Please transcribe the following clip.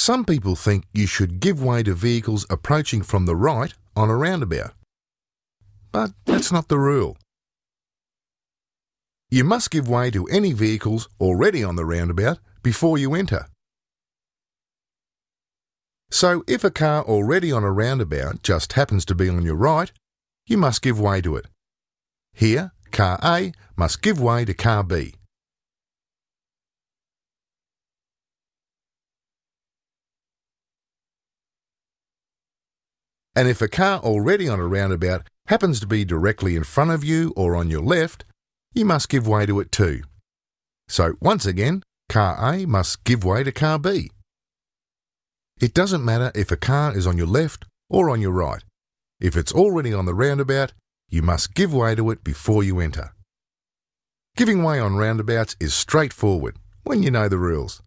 some people think you should give way to vehicles approaching from the right on a roundabout. But that's not the rule. You must give way to any vehicles already on the roundabout before you enter. So if a car already on a roundabout just happens to be on your right, you must give way to it. Here, car A must give way to car B. And if a car already on a roundabout happens to be directly in front of you or on your left, you must give way to it too. So once again, car A must give way to car B. It doesn't matter if a car is on your left or on your right. If it's already on the roundabout, you must give way to it before you enter. Giving way on roundabouts is straightforward when you know the rules.